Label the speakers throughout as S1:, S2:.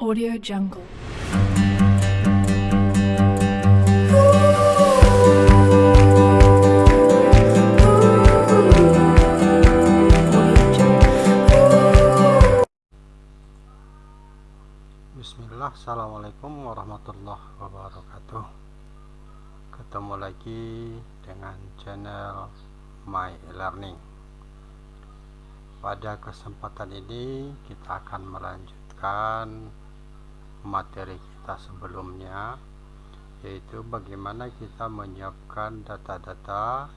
S1: Audio Jungle.
S2: Bismillah, Assalamualaikum warahmatullahi wabarakatuh Ketemu lagi dengan channel My Learning Pada kesempatan ini kita akan melanjutkan materi kita sebelumnya Yaitu bagaimana kita menyiapkan data-data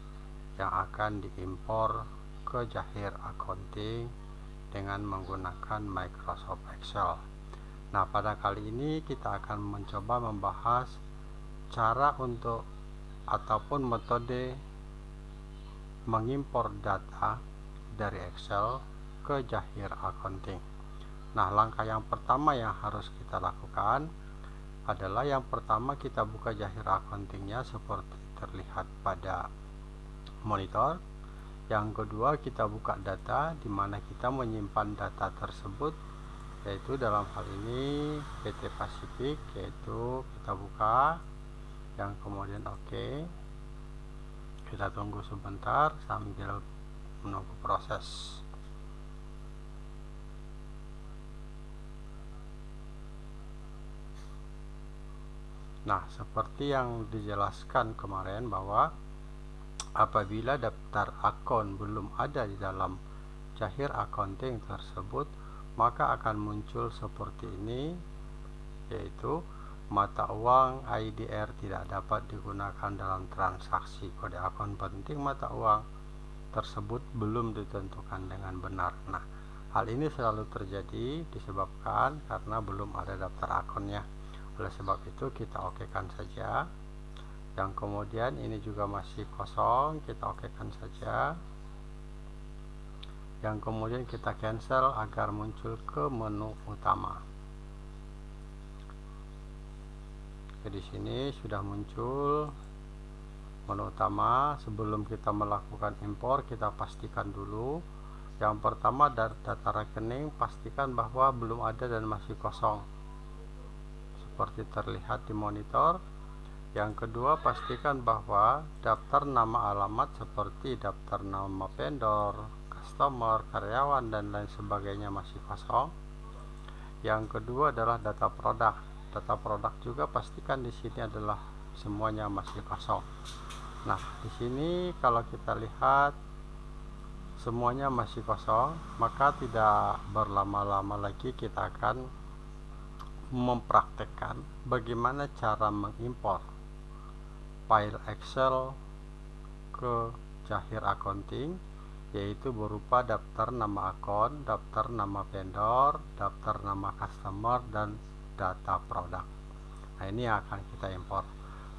S2: yang akan diimpor ke Jahir Accounting dengan menggunakan Microsoft Excel Nah, pada kali ini kita akan mencoba membahas cara untuk ataupun metode mengimpor data dari Excel ke Jahir Accounting. Nah, langkah yang pertama yang harus kita lakukan adalah yang pertama kita buka Jahir Accountingnya seperti terlihat pada monitor. Yang kedua, kita buka data di mana kita menyimpan data tersebut yaitu dalam hal ini PT Pasifik yaitu kita buka yang kemudian oke kita tunggu sebentar sambil menunggu proses nah seperti yang dijelaskan kemarin bahwa apabila daftar akun belum ada di dalam Jahir Accounting tersebut maka akan muncul seperti ini yaitu mata uang IDR tidak dapat digunakan dalam transaksi kode akun penting mata uang tersebut belum ditentukan dengan benar. Nah hal ini selalu terjadi disebabkan karena belum ada daftar akunnya oleh sebab itu kita okekan saja yang kemudian ini juga masih kosong kita okekan saja yang kemudian kita cancel agar muncul ke menu utama. Jadi sini sudah muncul menu utama. Sebelum kita melakukan impor, kita pastikan dulu. Yang pertama data rekening, pastikan bahwa belum ada dan masih kosong. Seperti terlihat di monitor. Yang kedua, pastikan bahwa daftar nama alamat seperti daftar nama vendor, customer, karyawan dan lain sebagainya masih kosong. Yang kedua adalah data produk. Data produk juga pastikan di sini adalah semuanya masih kosong. Nah, di sini kalau kita lihat semuanya masih kosong, maka tidak berlama-lama lagi kita akan mempraktekkan bagaimana cara mengimpor file Excel ke Jahir Accounting yaitu berupa daftar nama akun, daftar nama vendor, daftar nama customer, dan data produk. Nah, ini yang akan kita impor.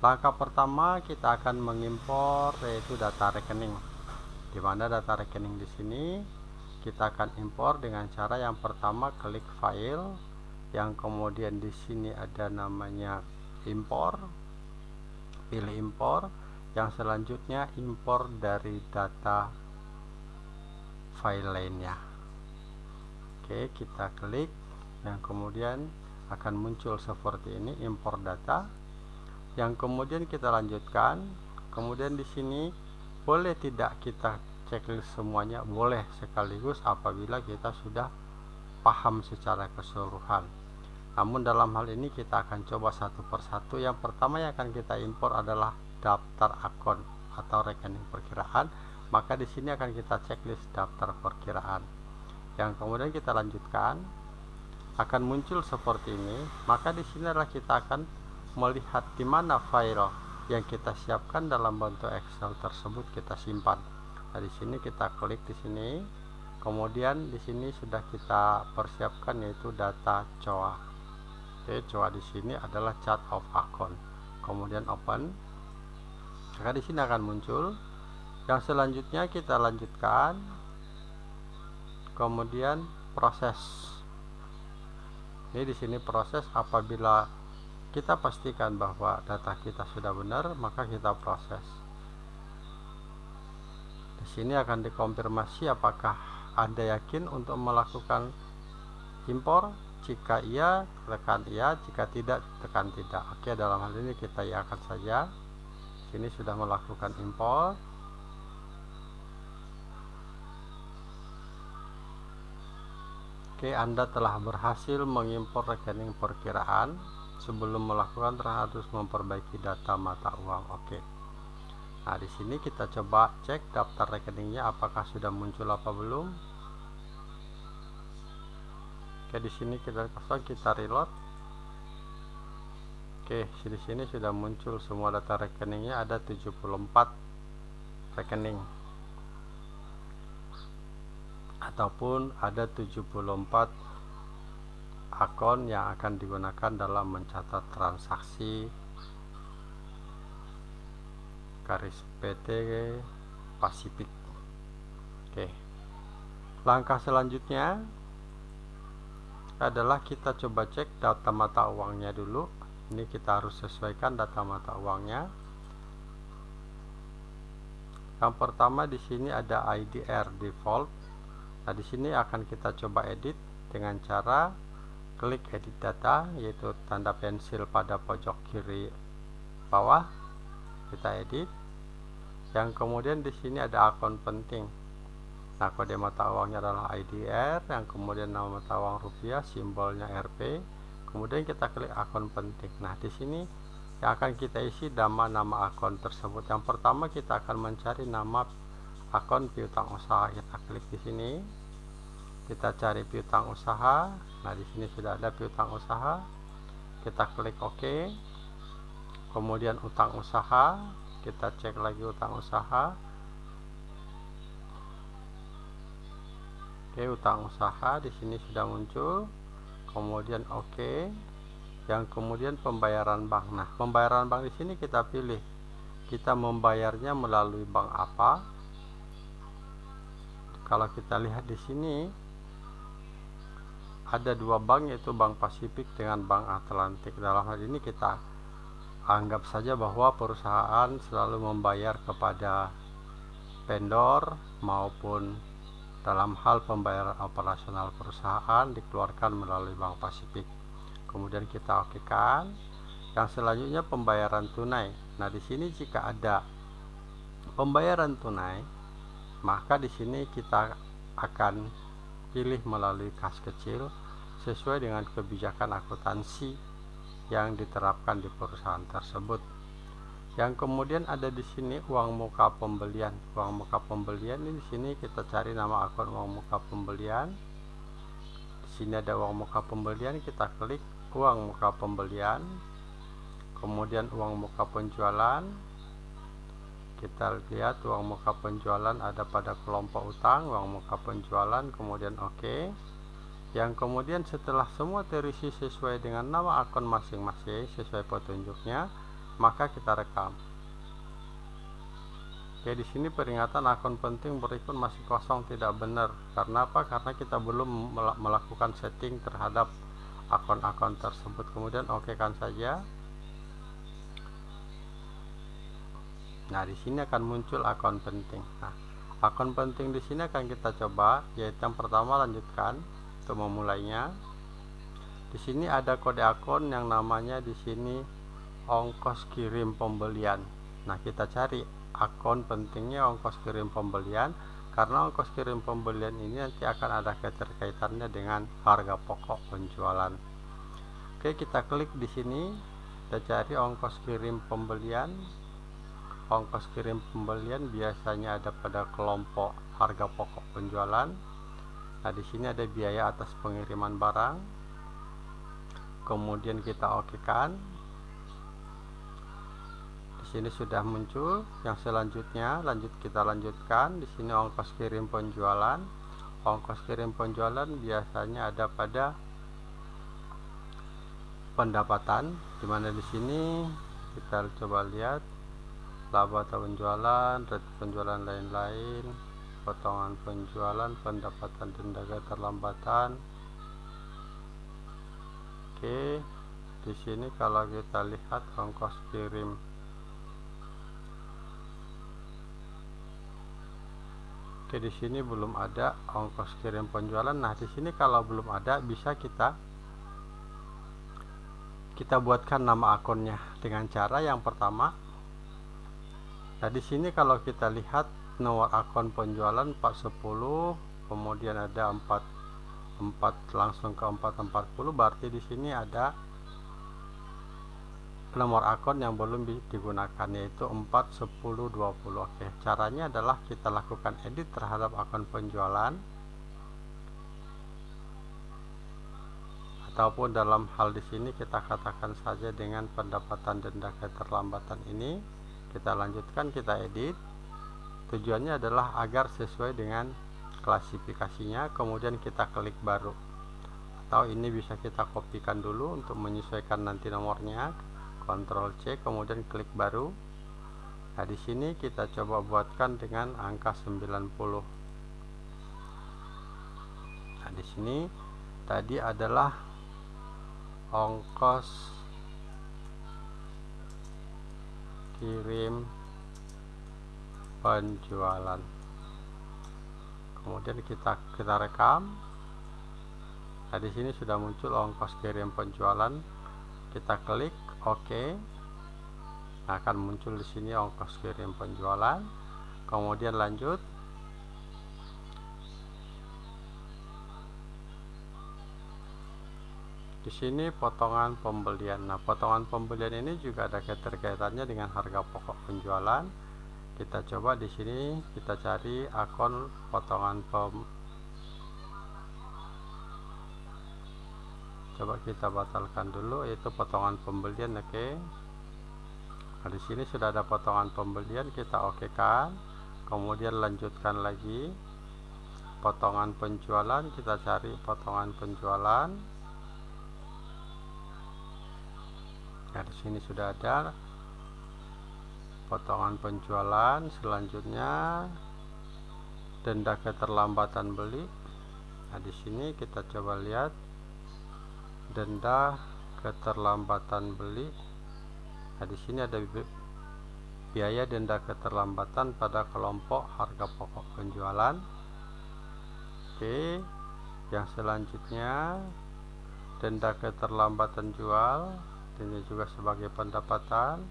S2: Langkah pertama kita akan mengimpor yaitu data rekening. Di mana data rekening di sini kita akan impor dengan cara yang pertama klik file, yang kemudian di sini ada namanya impor, pilih impor, yang selanjutnya impor dari data file lainnya. Oke kita klik. Yang kemudian akan muncul seperti ini impor data. Yang kemudian kita lanjutkan. Kemudian di sini boleh tidak kita checklist semuanya? Boleh sekaligus apabila kita sudah paham secara keseluruhan namun dalam hal ini kita akan coba satu persatu. Yang pertama yang akan kita impor adalah daftar akun atau rekening perkiraan. Maka di sini akan kita checklist daftar perkiraan. Yang kemudian kita lanjutkan akan muncul seperti ini. Maka di sini adalah kita akan melihat di mana file yang kita siapkan dalam bentuk Excel tersebut kita simpan. Nah di sini kita klik di sini. Kemudian di sini sudah kita persiapkan yaitu data COA oke COA di sini adalah chart of account kemudian open. Maka di sini akan muncul. Yang selanjutnya kita lanjutkan. Kemudian proses. Ini di sini proses apabila kita pastikan bahwa data kita sudah benar maka kita proses. Di sini akan dikonfirmasi apakah anda yakin untuk melakukan impor jika iya tekan iya jika tidak tekan tidak oke dalam hal ini kita iakan saja sini sudah melakukan import Oke, Anda telah berhasil mengimpor rekening perkiraan. Sebelum melakukan harus memperbaiki data mata uang. Oke. Nah, di sini kita coba cek daftar rekeningnya apakah sudah muncul apa belum. Oke, di sini kita kosong, kita reload. Oke, di sini sudah muncul semua data rekeningnya ada 74 rekening ataupun ada 74 akun yang akan digunakan dalam mencatat transaksi garis PT Pasifik oke langkah selanjutnya adalah kita coba cek data mata uangnya dulu ini kita harus sesuaikan data mata uangnya yang pertama di sini ada IDR default Nah, di sini akan kita coba edit dengan cara klik edit data yaitu tanda pensil pada pojok kiri bawah. Kita edit. Yang kemudian di sini ada akun penting. Nah, kode mata uangnya adalah IDR, yang kemudian nama mata uang rupiah, simbolnya RP. Kemudian kita klik akun penting. Nah, di sini yang akan kita isi nama-nama akun tersebut. Yang pertama kita akan mencari nama akun piutang usaha. Kita klik di sini. Kita cari piutang usaha. Nah di sini sudah ada piutang usaha. Kita klik OK. Kemudian utang usaha. Kita cek lagi utang usaha Oke utang usaha di sini sudah muncul. Kemudian oke. Yang kemudian pembayaran bank. Nah pembayaran bank di sini kita pilih. Kita membayarnya melalui bank apa? Kalau kita lihat di sini ada dua bank yaitu Bank Pasifik dengan Bank Atlantik. Dalam hal ini kita anggap saja bahwa perusahaan selalu membayar kepada vendor maupun dalam hal pembayaran operasional perusahaan dikeluarkan melalui Bank Pasifik kemudian kita oke kan yang selanjutnya pembayaran tunai nah di sini jika ada pembayaran tunai maka di sini kita akan pilih melalui kas kecil sesuai dengan kebijakan akuntansi yang diterapkan di perusahaan tersebut. Yang kemudian ada di sini uang muka pembelian. Uang muka pembelian ini di sini kita cari nama akun uang muka pembelian. Di sini ada uang muka pembelian, kita klik uang muka pembelian. Kemudian uang muka penjualan, kita lihat uang muka penjualan ada pada kelompok utang uang muka penjualan kemudian oke OK. yang kemudian setelah semua terisi sesuai dengan nama akun masing-masing sesuai petunjuknya maka kita rekam. Oke di sini peringatan akun penting berikut masih kosong tidak benar. Karena apa? Karena kita belum melakukan setting terhadap akun-akun tersebut. Kemudian oke kan saja. Nah, di sini akan muncul akun penting. Nah, akun penting di sini akan kita coba yaitu yang pertama lanjutkan untuk memulainya. Di sini ada kode akun yang namanya di sini ongkos kirim pembelian. Nah, kita cari akun pentingnya ongkos kirim pembelian karena ongkos kirim pembelian ini nanti akan ada keterkaitannya dengan harga pokok penjualan. Oke, kita klik di sini, kita cari ongkos kirim pembelian ongkos kirim pembelian biasanya ada pada kelompok harga pokok penjualan. Nah, di sini ada biaya atas pengiriman barang. Kemudian kita okekan. Di sini sudah muncul. Yang selanjutnya lanjut kita lanjutkan. Di sini ongkos kirim penjualan. Ongkos kirim penjualan biasanya ada pada pendapatan di mana di sini kita coba lihat laba atau penjualan, rate penjualan lain-lain, potongan penjualan, pendapatan denda keterlambatan. Oke, di sini kalau kita lihat ongkos kirim Oke, di sini belum ada ongkos kirim penjualan. Nah, di sini kalau belum ada bisa kita kita buatkan nama akunnya dengan cara yang pertama nah di sini kalau kita lihat nomor akun penjualan 410 kemudian ada 4 4 langsung ke 440 berarti di sini ada nomor akun yang belum digunakan yaitu 4 10 20 oke caranya adalah kita lakukan edit terhadap akun penjualan ataupun dalam hal di sini kita katakan saja dengan pendapatan denda keterlambatan ini. Kita lanjutkan kita edit. Tujuannya adalah agar sesuai dengan klasifikasinya kemudian kita klik baru. Atau ini bisa kita kopikan dulu untuk menyesuaikan nanti nomornya Ctrl C kemudian klik baru. Nah di sini kita coba buatkan dengan angka 90 nah di sini tadi adalah ongkos kirim penjualan. Kemudian kita kita rekam. Nah di sini sudah muncul ongkos kirim penjualan. Kita klik Oke. Nah, akan muncul di sini ongkos kirim penjualan. Kemudian lanjut. Di sini potongan pembelian. Nah, potongan pembelian ini juga ada keterkaitannya dengan harga pokok penjualan. Kita coba di sini kita cari akun potongan pem coba kita batalkan dulu yaitu potongan pembelian oke? Okay. nah di sini sudah ada potongan pembelian kita oke kan kemudian lanjutkan lagi. Potongan penjualan kita cari potongan penjualan. Nah di sini sudah ada potongan penjualan selanjutnya. Denda keterlambatan beli. Nah di sini kita coba lihat denda keterlambatan beli. Nah di sini ada biaya denda keterlambatan pada kelompok harga pokok penjualan. Oke yang selanjutnya denda keterlambatan jual ini juga sebagai pendapatan.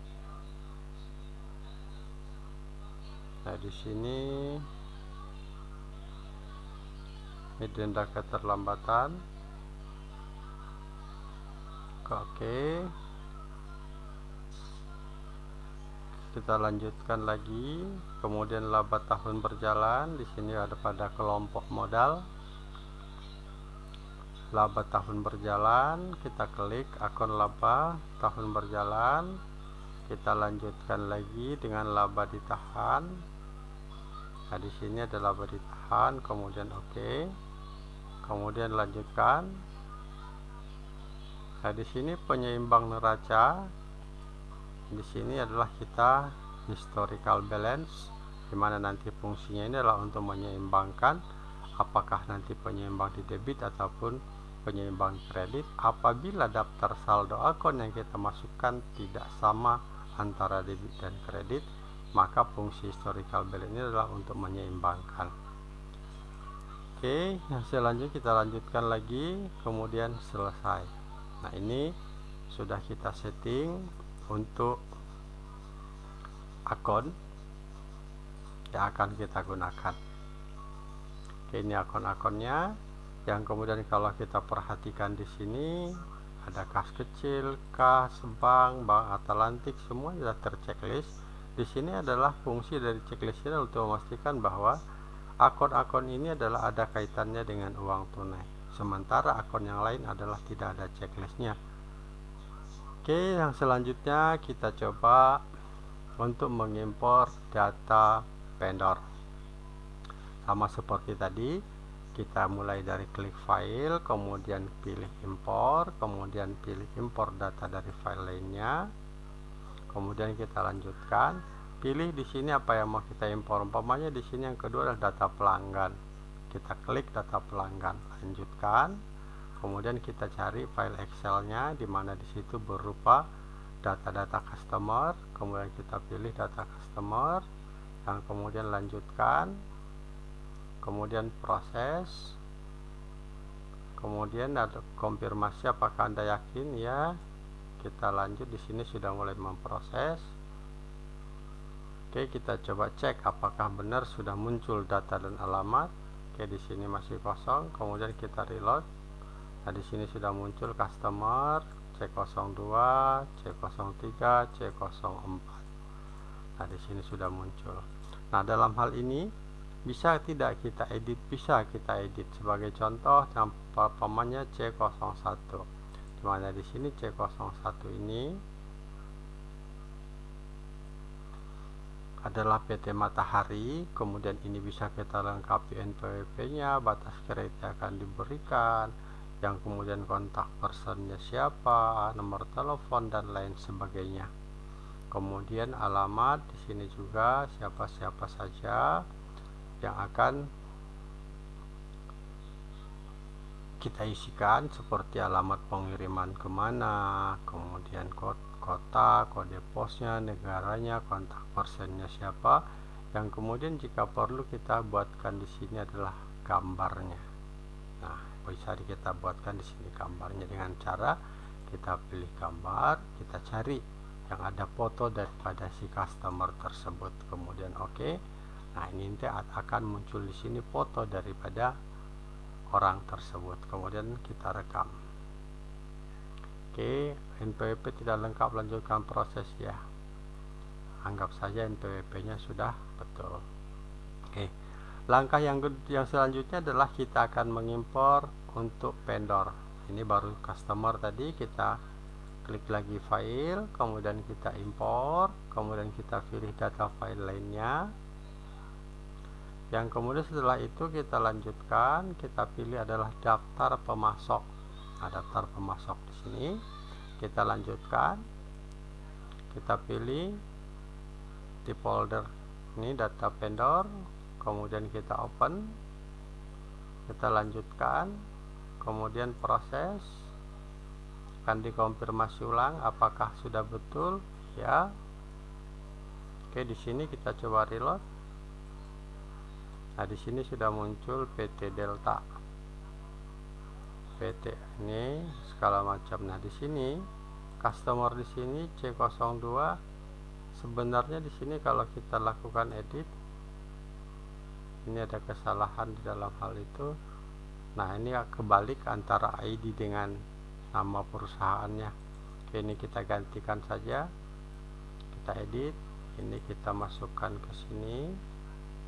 S2: Nah di sini ini denda keterlambatan oke. Kita lanjutkan lagi. Kemudian laba tahun berjalan. Di sini ada pada kelompok modal. Laba tahun berjalan. Kita klik akun laba tahun berjalan. Kita lanjutkan lagi dengan laba ditahan. Nah di sini ada laba ditahan. Kemudian oke. Okay. kemudian lanjutkan Nah, di sini penyeimbang neraca. Di sini adalah kita historical balance di mana nanti fungsinya ini adalah untuk menyeimbangkan apakah nanti penyeimbang di debit ataupun penyeimbang kredit. Apabila daftar saldo akun yang kita masukkan tidak sama antara debit dan kredit maka fungsi historical balance ini adalah untuk menyeimbangkan. Oke yang selanjutnya kita lanjutkan lagi kemudian selesai nah ini sudah kita setting untuk akun yang akan kita gunakan. Oke, ini akun-akunnya yang kemudian kalau kita perhatikan di sini ada kas kecil, kas bank, bank Atlantik semua sudah terchecklist. Di sini adalah fungsi dari checklist ini untuk memastikan bahwa akun-akun ini adalah ada kaitannya dengan uang tunai sementara akun yang lain adalah tidak ada checklistnya. Oke yang selanjutnya kita coba untuk mengimpor data vendor. Sama seperti tadi kita mulai dari klik file kemudian pilih impor kemudian pilih impor data dari file lainnya. Kemudian kita lanjutkan. Pilih di sini apa yang mau kita impor. Umpamanya di sini yang kedua adalah data pelanggan kita klik data pelanggan lanjutkan. Kemudian kita cari file excelnya di mana di situ berupa data-data customer. Kemudian kita pilih data customer yang kemudian lanjutkan. Kemudian proses. Kemudian ada konfirmasi apakah anda yakin? Ya. Kita lanjut di sini sudah mulai memproses. Oke kita coba cek apakah benar sudah muncul data dan alamat Oke di sini masih kosong kemudian kita reload. Nah di sini sudah muncul customer C02 C03 C04 Nah di sini sudah muncul. Nah dalam hal ini bisa tidak kita edit? Bisa kita edit. Sebagai contoh pamannya C01 di mana di sini C01 ini adalah PT Matahari kemudian ini bisa kita lengkapi NPWP nya batas kredit akan diberikan yang kemudian kontak personnya siapa nomor telepon dan lain sebagainya. Kemudian alamat di sini juga siapa-siapa saja yang akan kita isikan seperti alamat pengiriman ke mana kemudian kode kota, kode posnya, negaranya, kontak persennya siapa yang kemudian jika perlu kita buatkan di sini adalah gambarnya. Nah, bisa kita buatkan di sini gambarnya dengan cara kita pilih gambar, kita cari yang ada foto daripada si customer tersebut. Kemudian oke. Okay. Nah, ini nanti akan muncul di sini foto daripada orang tersebut. Kemudian kita rekam. Oke, NPWP tidak lengkap lanjutkan proses ya. Anggap saja NPWP nya sudah betul. Oke. Langkah yang yang selanjutnya adalah kita akan mengimpor untuk vendor. Ini baru customer tadi kita klik lagi file, kemudian kita impor, kemudian kita pilih data file lainnya. Yang kemudian setelah itu kita lanjutkan, kita pilih adalah daftar pemasok daftar pemasok di sini. Kita lanjutkan. Kita pilih di folder ini data vendor kemudian kita open. Kita lanjutkan. Kemudian proses. Akan dikonfirmasi ulang apakah sudah betul. Ya. Oke di sini kita coba reload. Nah di sini sudah muncul PT Delta PT ini skala macam. Nah di sini customer di sini C02 sebenarnya di sini kalau kita lakukan edit ini ada kesalahan di dalam hal itu. Nah ini kebalik antara ID dengan nama perusahaannya. Oke, ini kita gantikan saja. Kita edit ini kita masukkan ke sini.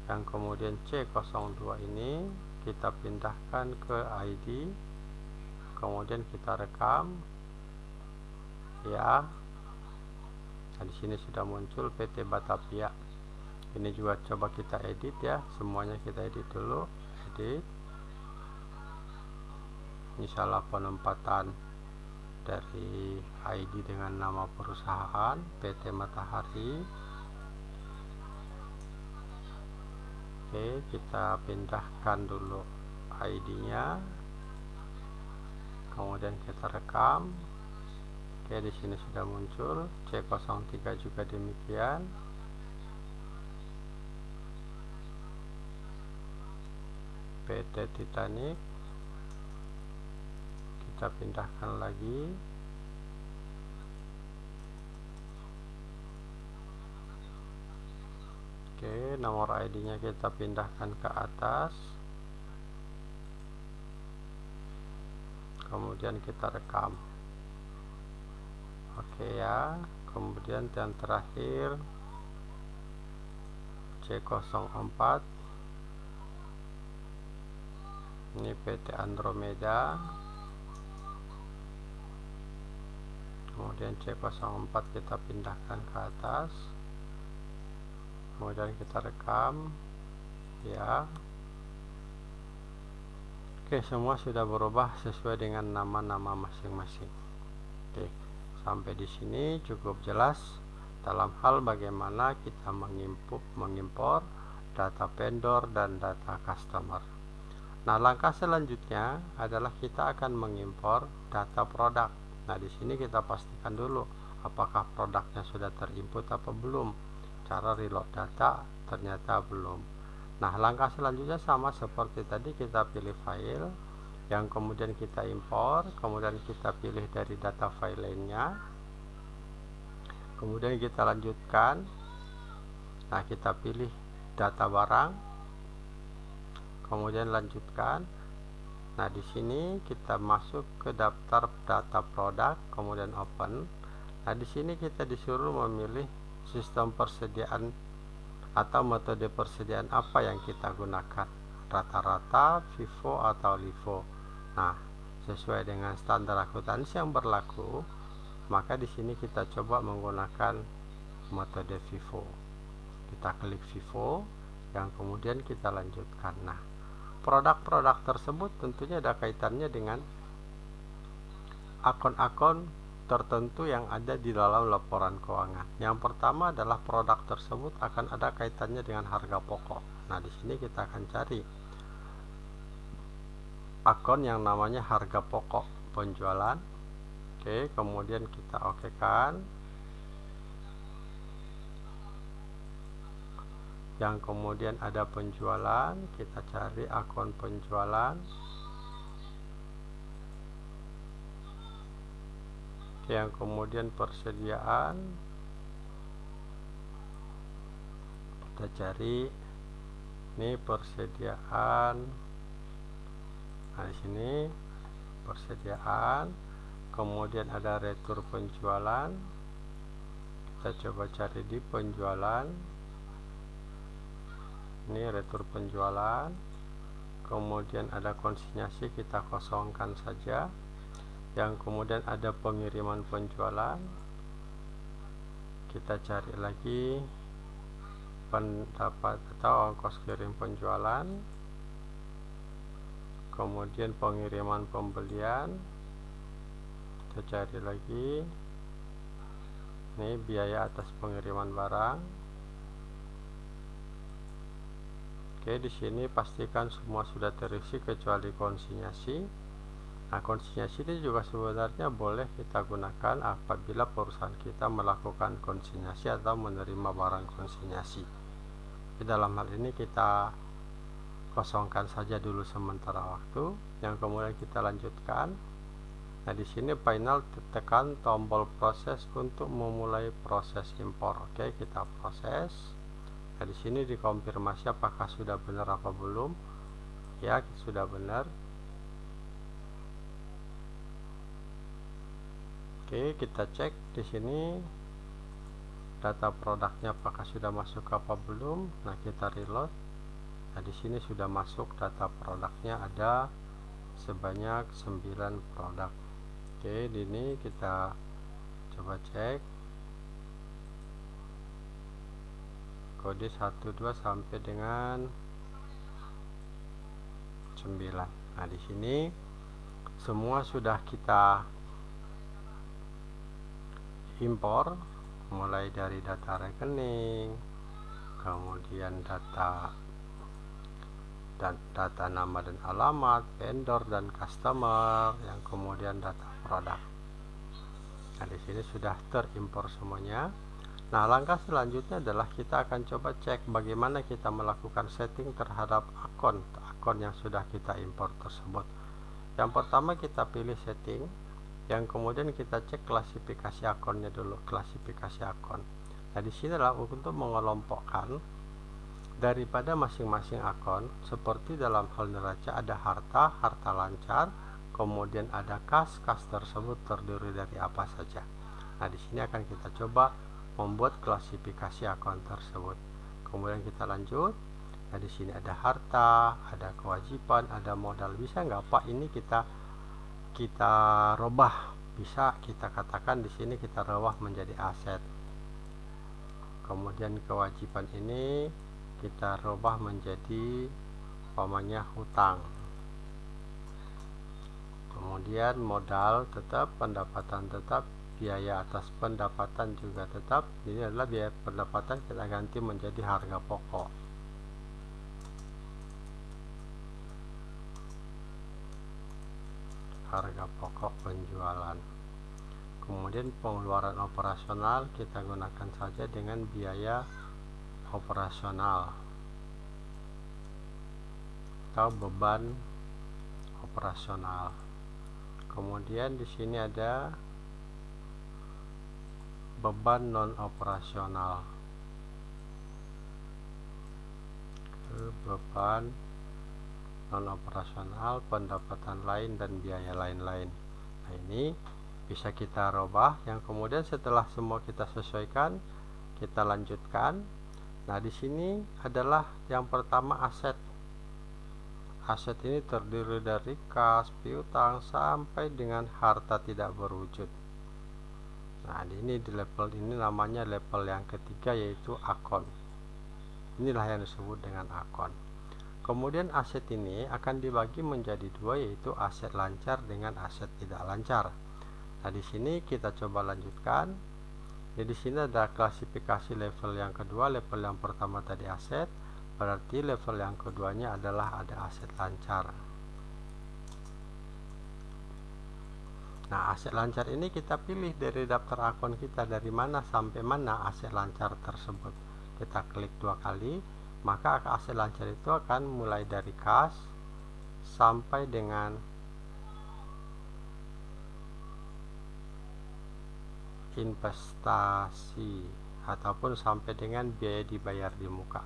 S2: Yang kemudian C02 ini kita pindahkan ke ID kemudian kita rekam. Ya. Nah, di sini sudah muncul PT Batavia. Ini juga coba kita edit ya. Semuanya kita edit dulu. Edit. Ini salah penempatan dari ID dengan nama perusahaan PT Matahari. Oke kita pindahkan dulu ID nya kemudian kita rekam. Oke di sini sudah muncul. C03 juga demikian. PT Titanic. Kita pindahkan lagi. Oke nomor ID nya kita pindahkan ke atas kemudian kita rekam. Oke ya. Kemudian yang terakhir C04 ini PT Andromeda. Kemudian C04 kita pindahkan ke atas. Kemudian kita rekam. Ya Oke, semua sudah berubah sesuai dengan nama-nama masing-masing. Oke, sampai di sini cukup jelas dalam hal bagaimana kita mengimpor, mengimpor data vendor dan data customer. Nah, langkah selanjutnya adalah kita akan mengimpor data produk. Nah, di sini kita pastikan dulu apakah produknya sudah terinput atau belum. Cara reload data ternyata belum. Nah, langkah selanjutnya sama seperti tadi kita pilih file yang kemudian kita impor, kemudian kita pilih dari data file lainnya. kemudian kita lanjutkan. Nah kita pilih data barang kemudian lanjutkan. Nah di sini kita masuk ke daftar data produk kemudian open. Nah di sini kita disuruh memilih sistem persediaan atau metode persediaan apa yang kita gunakan? Rata-rata FIFO atau LIFO nah sesuai dengan standar akuntansi yang berlaku maka di sini kita coba menggunakan metode FIFO kita klik FIFO yang kemudian kita lanjutkan. Nah produk-produk tersebut tentunya ada kaitannya dengan akun-akun tertentu yang ada di dalam laporan keuangan. Yang pertama adalah produk tersebut akan ada kaitannya dengan harga pokok. Nah, di sini kita akan cari akun yang namanya harga pokok penjualan oke kemudian kita oke kan yang kemudian ada penjualan kita cari akun penjualan yang kemudian persediaan. Kita cari. Ini persediaan. Nah di sini persediaan. Kemudian ada retur penjualan. Kita coba cari di penjualan. Ini retur penjualan. Kemudian ada konsinyasi kita kosongkan saja yang kemudian ada pengiriman penjualan kita cari lagi pendapat atau ongkos kirim penjualan kemudian pengiriman pembelian kita cari lagi. Ini biaya atas pengiriman barang. Oke di sini pastikan semua sudah terisi kecuali konsinyasi konsinyasi ini juga sebenarnya boleh kita gunakan apabila perusahaan kita melakukan konsinyasi atau menerima barang konsinyasi. Di dalam hal ini kita kosongkan saja dulu sementara waktu yang kemudian kita lanjutkan. Nah di sini final tekan tombol proses untuk memulai proses impor. Oke kita proses. Nah di sini dikonfirmasi apakah sudah benar apa belum. Ya sudah benar oke kita cek di sini data produknya apakah sudah masuk apa belum nah kita reload Nah, di sini sudah masuk data produknya ada sebanyak 9 produk. Oke, di ini kita coba cek kode 12 sampai dengan 9. Nah, di sini semua sudah kita impor mulai dari data rekening, kemudian data dan data nama dan alamat, vendor dan customer, yang kemudian data produk. Nah, di sini sudah terimpor semuanya. Nah, langkah selanjutnya adalah kita akan coba cek bagaimana kita melakukan setting terhadap akun akun yang sudah kita impor tersebut. Yang pertama kita pilih setting, yang kemudian kita cek klasifikasi akunnya dulu, klasifikasi akun. Nah, di sini adalah untuk mengelompokkan daripada masing-masing akun seperti dalam hal neraca ada harta, harta lancar, kemudian ada kas, kas tersebut terdiri dari apa saja. Nah, di sini akan kita coba membuat klasifikasi akun tersebut. Kemudian kita lanjut. Nah, di sini ada harta, ada kewajiban, ada modal. Bisa nggak Pak ini kita kita robah? Bisa kita katakan di sini kita robah menjadi aset. Kemudian kewajiban ini kita rubah menjadi umpamanya hutang kemudian modal tetap pendapatan tetap biaya atas pendapatan juga tetap ini adalah biaya pendapatan kita ganti menjadi harga pokok harga pokok penjualan kemudian pengeluaran operasional kita gunakan saja dengan biaya operasional atau beban operasional. Kemudian di sini ada beban non operasional beban non operasional pendapatan lain dan biaya lain-lain. Nah ini bisa kita robah yang kemudian setelah semua kita sesuaikan kita lanjutkan. Nah di sini adalah yang pertama aset. Aset ini terdiri dari kas, piutang sampai dengan harta tidak berwujud. Nah ini di level ini namanya level yang ketiga yaitu akun. Inilah yang disebut dengan akun kemudian aset ini akan dibagi menjadi dua yaitu aset lancar dengan aset tidak lancar. Nah di sini kita coba lanjutkan. Jadi di sini ada klasifikasi level yang kedua level yang pertama tadi aset. Berarti level yang keduanya adalah ada aset lancar. Nah, aset lancar ini kita pilih dari daftar akun kita dari mana sampai mana aset lancar tersebut. Kita klik dua kali, maka aset lancar itu akan mulai dari kas sampai dengan investasi ataupun sampai dengan biaya dibayar di muka.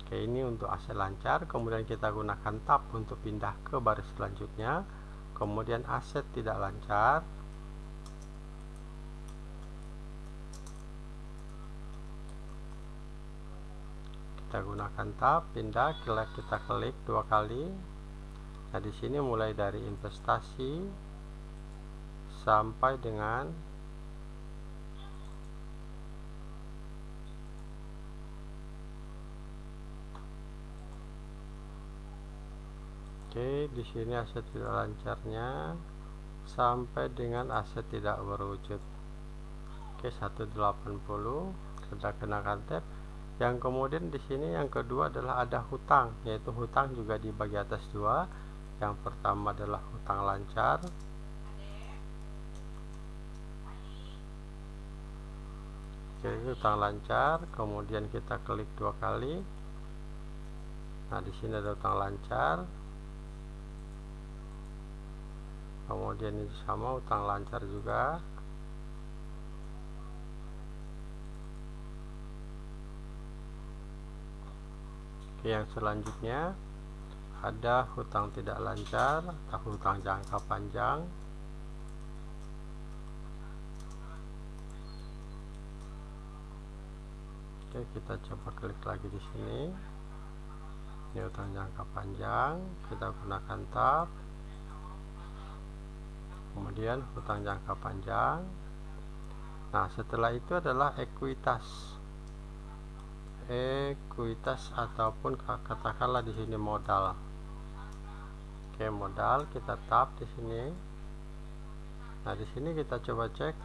S2: Oke, ini untuk aset lancar, kemudian kita gunakan tab untuk pindah ke baris selanjutnya. Kemudian aset tidak lancar kita gunakan tab pindah klik kita klik dua kali nah di sini mulai dari investasi sampai dengan Oke, di sini aset tidak lancarnya sampai dengan aset tidak berwujud. Oke, 180 kita kenakan tab. Yang kemudian di sini yang kedua adalah ada hutang, yaitu hutang juga di bagi atas dua. Yang pertama adalah hutang lancar. Oke, hutang lancar, kemudian kita klik dua kali. Nah, di sini ada hutang lancar kemudian ini sama utang lancar juga Oke, yang selanjutnya ada hutang tidak lancar atau hutang jangka panjang. Oke, kita coba klik lagi di sini. Ini hutang jangka panjang, kita gunakan tab. Kemudian hutang jangka panjang. Nah setelah itu adalah ekuitas ekuitas ataupun katakanlah di sini modal. Oke modal kita tap di sini. Nah di sini kita coba cek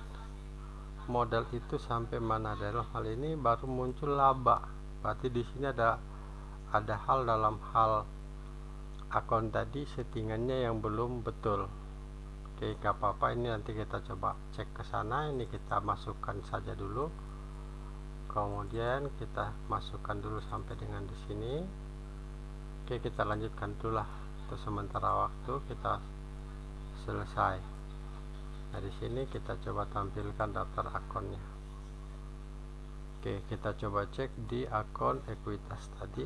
S2: modal itu sampai mana. Dalam hal ini baru muncul laba. Berarti di sini ada ada hal dalam hal akun tadi settingannya yang belum betul. Oke gak apa-apa. Ini nanti kita coba cek ke sana. Ini kita masukkan saja dulu kemudian kita masukkan dulu sampai dengan di sini. Oke kita lanjutkan dulu lah untuk sementara waktu kita selesai. Nah di sini kita coba tampilkan daftar akunnya. Oke kita coba cek di akun ekuitas tadi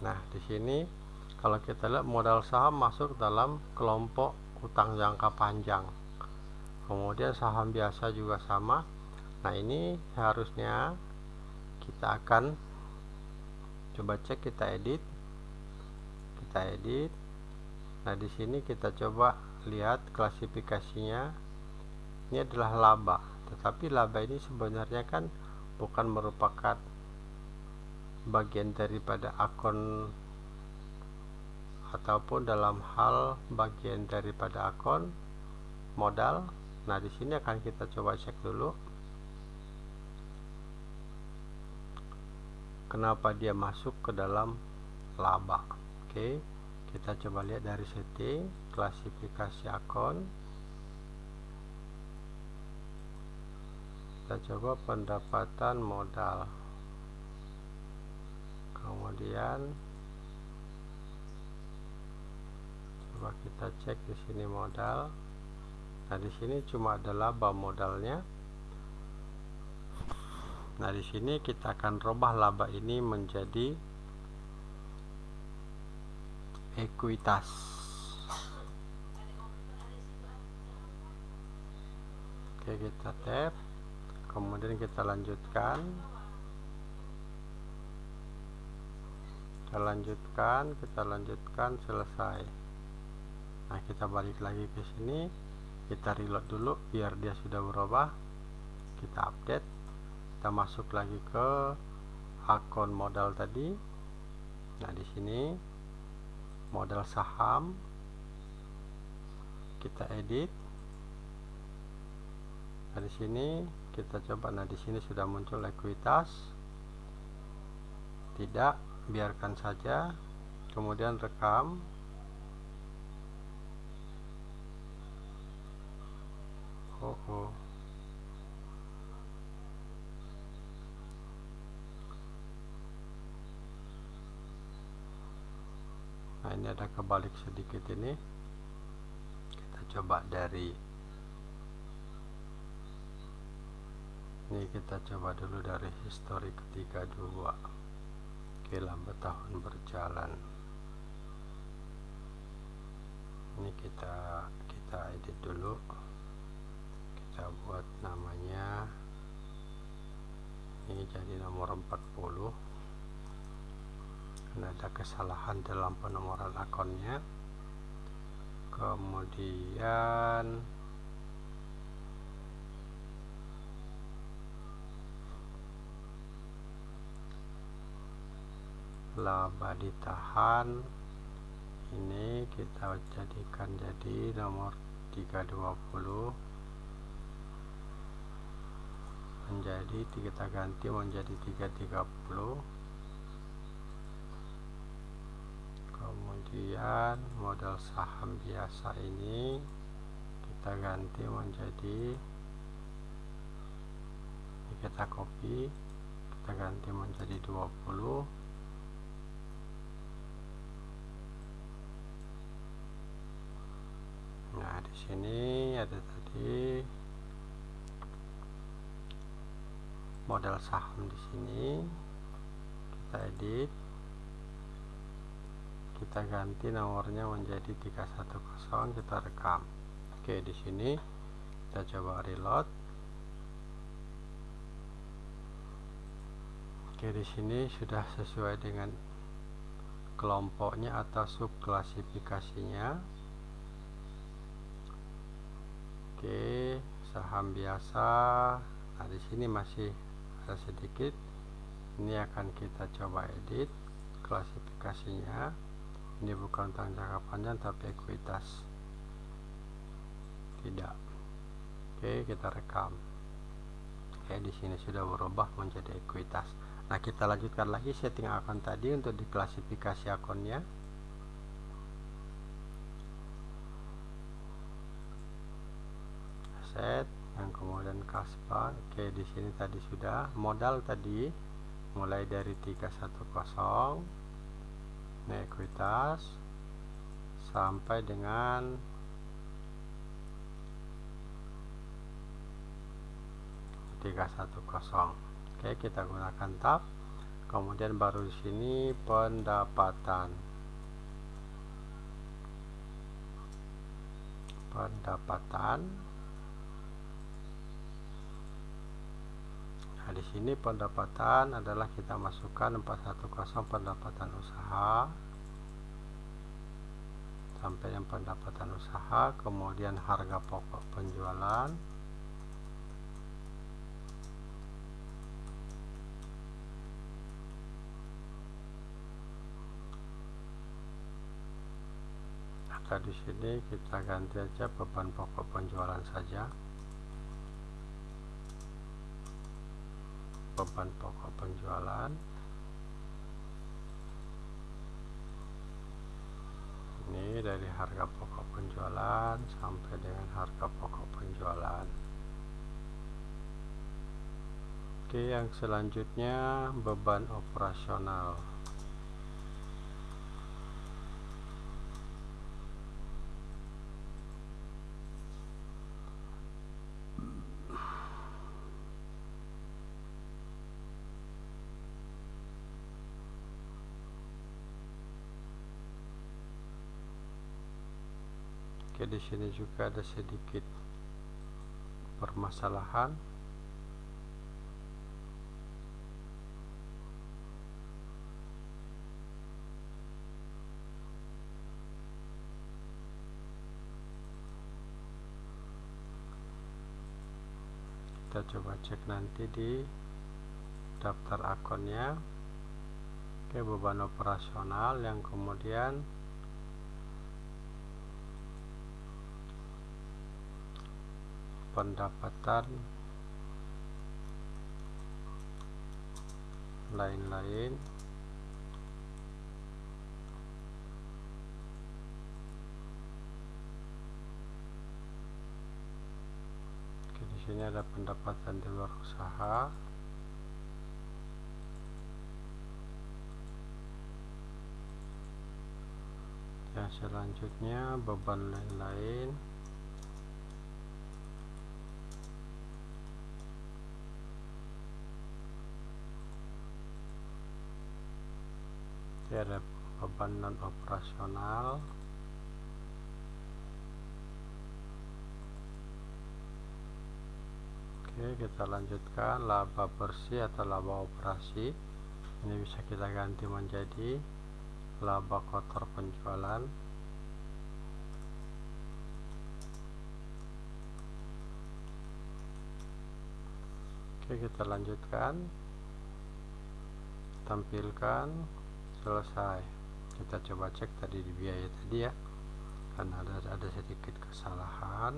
S2: Nah, di sini kalau kita lihat modal saham masuk dalam kelompok utang jangka panjang. Kemudian saham biasa juga sama. Nah, ini harusnya kita akan coba cek kita edit. Kita edit. Nah, di sini kita coba lihat klasifikasinya. Ini adalah laba, tetapi laba ini sebenarnya kan bukan merupakan bagian daripada akun ataupun dalam hal bagian daripada akun modal. Nah di sini akan kita coba cek dulu. Kenapa dia masuk ke dalam laba? Oke kita coba lihat dari setting klasifikasi akun. Kita coba pendapatan modal. Kemudian coba kita cek di sini modal. Nah di sini cuma ada laba modalnya. Nah di sini kita akan rubah laba ini menjadi ekuitas. Oke kita tap kemudian kita lanjutkan. Kita lanjutkan kita lanjutkan selesai nah kita balik lagi ke sini. Kita reload dulu biar dia sudah berubah. Kita update. Kita masuk lagi ke akun modal tadi. Nah di sini modal saham. Kita edit. Nah di sini kita coba. Nah di sini sudah muncul ekuitas. Tidak biarkan saja. Kemudian rekam ada kebalik sedikit ini. Kita coba dari ini kita coba dulu dari histori ketiga dua. Oke lambat tahun berjalan. Ini kita kita edit dulu. Kita buat namanya ini jadi nomor 40 karena ada kesalahan dalam penomoran akunnya kemudian laba ditahan. Ini kita jadikan jadi nomor 320 menjadi kita ganti menjadi 330 kemudian modal saham biasa ini kita ganti menjadi ini kita copy kita ganti menjadi 20 nah di sini ada tadi modal saham di sini. Kita edit kita ganti nomornya menjadi 310 kita rekam. Oke di sini kita coba reload. Oke di sini sudah sesuai dengan kelompoknya atau subklasifikasinya. Oke saham biasa. Nah di sini masih ada sedikit. Ini akan kita coba edit klasifikasinya ini bukan utang jangka panjang tapi ekuitas. Tidak. Oke kita rekam. Oke di sini sudah berubah menjadi ekuitas. Nah kita lanjutkan lagi setting akun tadi untuk diklasifikasi akunnya. Set yang kemudian kaspa. Oke di sini tadi sudah. Modal tadi mulai dari 310 ekuitas sampai dengan tiga satu kosong. Oke kita gunakan tab. Kemudian baru di sini pendapatan. Pendapatan. Nah, di sini pendapatan adalah kita masukkan 410 pendapatan usaha sampai yang pendapatan usaha, kemudian harga pokok penjualan. Maka di sini kita ganti aja beban pokok penjualan saja. beban pokok penjualan ini dari harga pokok penjualan sampai dengan harga pokok penjualan. Oke yang selanjutnya beban operasional Oke, di sini juga ada sedikit permasalahan. Kita coba cek nanti di daftar akunnya. Oke, beban operasional yang kemudian pendapatan lain-lain. Oke, di sini ada pendapatan di luar usaha. Yang selanjutnya beban lain-lain ada beban non operasional. Oke kita lanjutkan. Laba bersih atau laba operasi. Ini bisa kita ganti menjadi laba kotor penjualan. Oke kita lanjutkan. Tampilkan selesai. Kita coba cek tadi di biaya tadi ya. Karena ada ada sedikit kesalahan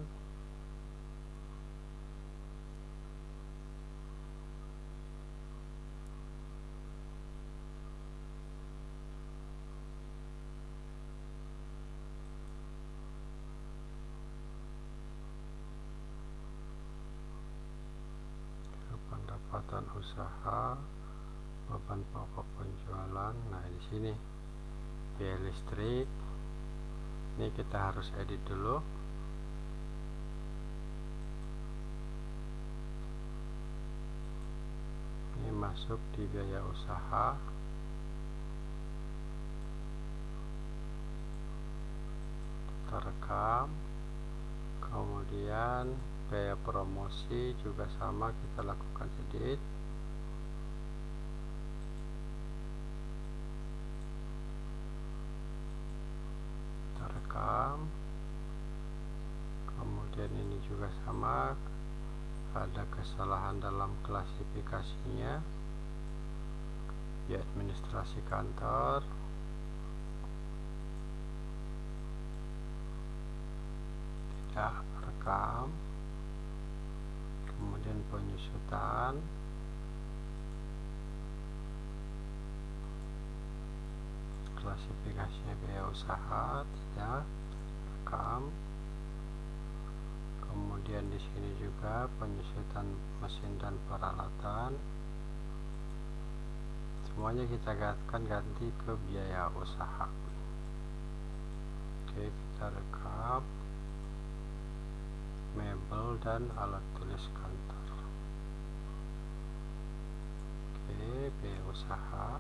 S2: pendapatan usaha beban pokok penjualan nah di sini biaya listrik. Ini kita harus edit dulu. Ini masuk di biaya usaha. Kita rekam. Kemudian biaya promosi juga sama kita lakukan edit rekam kemudian ini juga sama ada kesalahan dalam klasifikasinya di administrasi kantor tidak rekam kemudian penyusutan. Klasifikasinya biaya usaha tidak rekam. Kemudian di sini juga penyusutan mesin dan peralatan. Semuanya kita gantikan ganti ke biaya usaha. Oke kita rekam dan alat tulis kantor. Oke biaya usaha.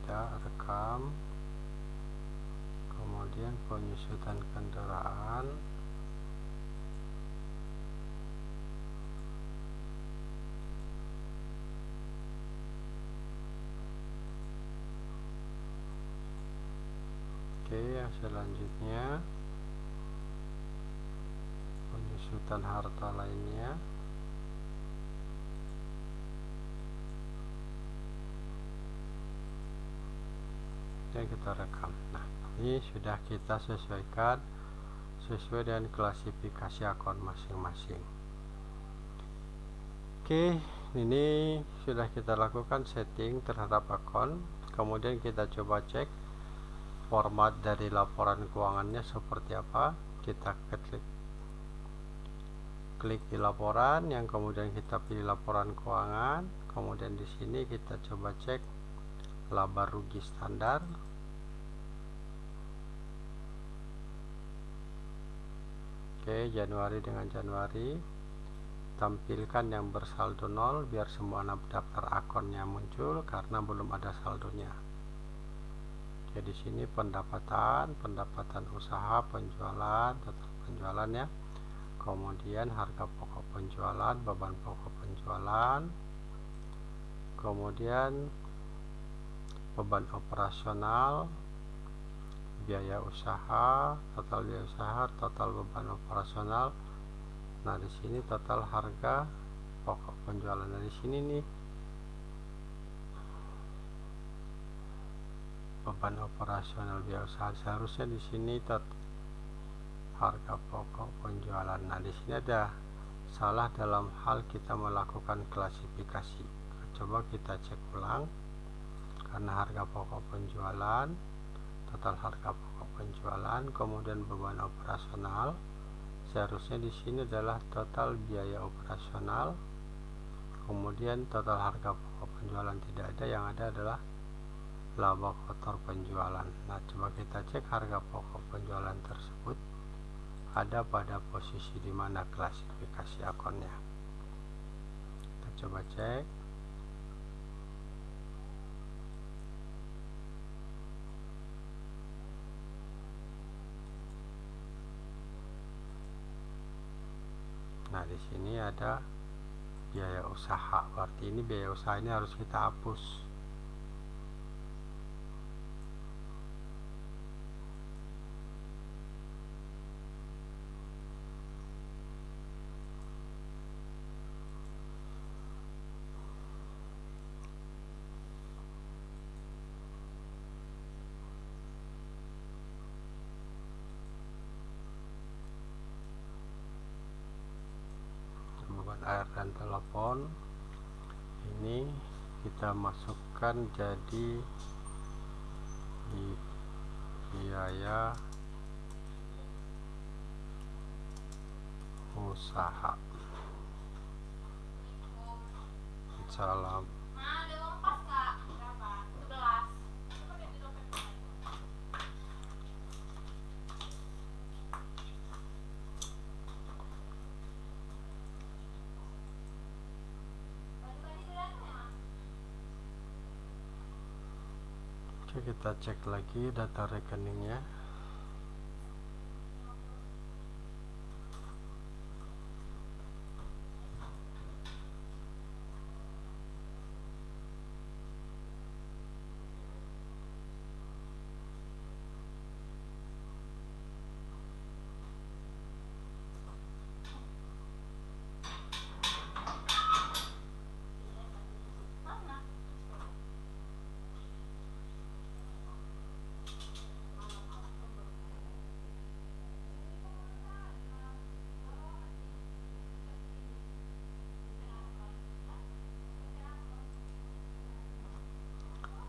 S2: Kita rekam. Kemudian penyusutan kendaraan. Oke yang selanjutnya penyusutan harta lainnya. Yang kita rekam. Nah ini sudah kita sesuaikan sesuai dengan klasifikasi akun masing-masing. Oke ini sudah kita lakukan setting terhadap akun. Kemudian kita coba cek format dari laporan keuangannya seperti apa. Kita klik klik di laporan yang kemudian kita pilih laporan keuangan kemudian di sini kita coba cek laba rugi standar. Oke Januari dengan Januari. Tampilkan yang bersaldo nol biar semua daftar akunnya muncul karena belum ada saldonya. Oke di sini pendapatan pendapatan usaha penjualan total penjualan ya kemudian harga pokok penjualan beban pokok penjualan. Kemudian beban operasional biaya usaha total biaya usaha total beban operasional. Nah di sini total harga pokok penjualan. Dari sini nih beban operasional biaya usaha. Seharusnya di sini pokok penjualan. Nah di sini ada salah dalam hal kita melakukan klasifikasi. Coba kita cek ulang. Karena harga pokok penjualan total harga pokok penjualan kemudian beban operasional. Seharusnya di sini adalah total biaya operasional. Kemudian total harga pokok penjualan tidak ada yang ada adalah laba kotor penjualan. Nah coba kita cek harga pokok penjualan tersebut ada pada posisi di mana klasifikasi akunnya kita coba cek. Nah di sini ada biaya usaha. Berarti ini biaya usaha ini harus kita hapus air dan telepon. Ini kita masukkan jadi di biaya usaha. Salam Oke kita cek lagi data rekeningnya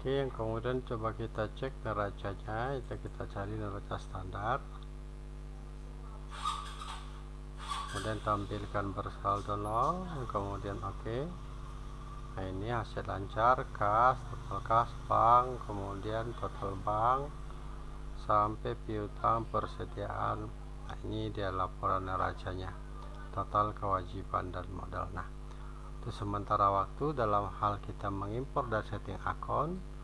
S2: Oke yang kemudian coba kita cek neracanya itu kita cari neraca standar. Kemudian tampilkan bersaldo nol kemudian oke. Okay. nah ini hasil lancar kas total kas bank kemudian total bank sampai piutang persediaan. Nah ini dia laporan neracanya total kewajiban dan modal. Nah itu sementara waktu dalam hal kita mengimpor dan setting akun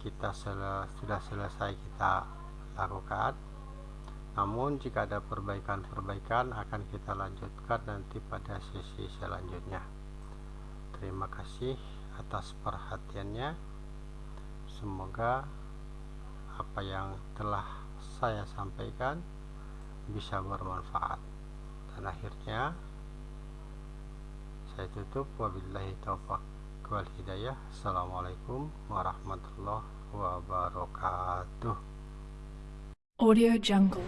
S2: kita sel sudah selesai kita lakukan. Namun jika ada perbaikan-perbaikan akan kita lanjutkan nanti pada sesi selanjutnya. Terima kasih atas perhatiannya. Semoga apa yang telah saya sampaikan bisa bermanfaat. Dan akhirnya saya tutup. Wabillahi taufiq wal hidayah. Assalamualaikum warahmatullahi wabarakatuh.
S1: Audio Jungle.